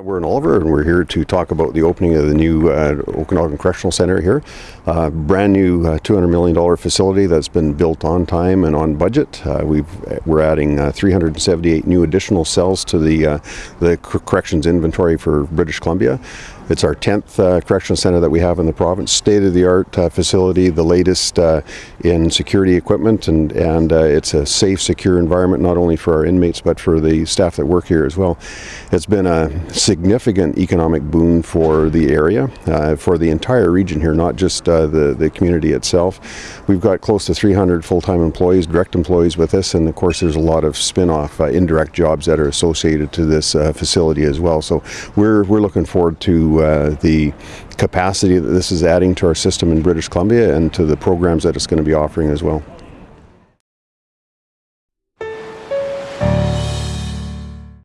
We're in Oliver and we're here to talk about the opening of the new uh, Okanagan Correctional Centre here. Uh, brand new uh, $200 million facility that's been built on time and on budget. Uh, we are adding uh, 378 new additional cells to the, uh, the corrections inventory for British Columbia. It's our 10th uh, correctional center that we have in the province. State-of-the-art uh, facility, the latest uh, in security equipment, and, and uh, it's a safe, secure environment not only for our inmates but for the staff that work here as well. It's been a significant economic boon for the area, uh, for the entire region here, not just uh, the, the community itself. We've got close to 300 full-time employees, direct employees with us, and of course there's a lot of spin-off indirect jobs that are associated to this facility as well. So we're, we're looking forward to uh, the capacity that this is adding to our system in British Columbia and to the programs that it's going to be offering as well.